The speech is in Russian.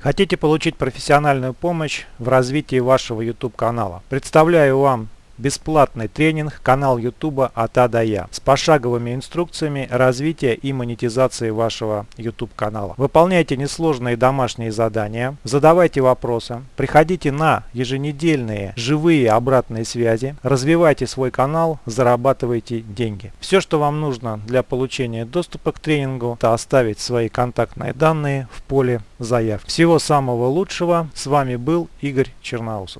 Хотите получить профессиональную помощь в развитии вашего YouTube канала? Представляю вам бесплатный тренинг канал YouTube от А до Я с пошаговыми инструкциями развития и монетизации вашего YouTube канала. Выполняйте несложные домашние задания, задавайте вопросы, приходите на еженедельные живые обратные связи, развивайте свой канал, зарабатывайте деньги. Все, что вам нужно для получения доступа к тренингу, это оставить свои контактные данные в поле заявки. Всего самого лучшего. С вами был Игорь Черноусов.